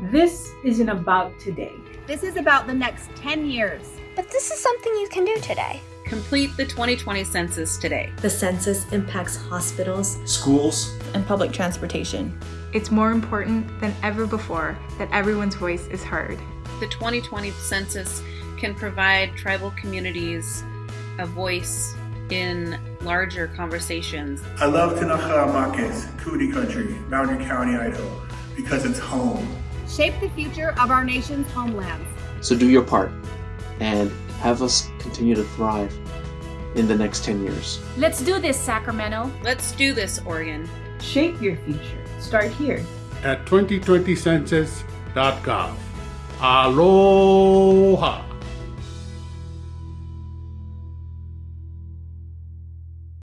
This isn't about today. This is about the next 10 years. But this is something you can do today. Complete the 2020 census today. The census impacts hospitals, schools, and public transportation. It's more important than ever before that everyone's voice is heard. The 2020 census can provide tribal communities a voice in larger conversations. I love Tinaja Marquez, Cootie Country, Mountain County, Idaho, because it's home. Shape the future of our nation's homelands. So do your part and have us continue to thrive in the next 10 years. Let's do this, Sacramento. Let's do this, Oregon. Shape your future. Start here. At 2020census.gov. Aloha!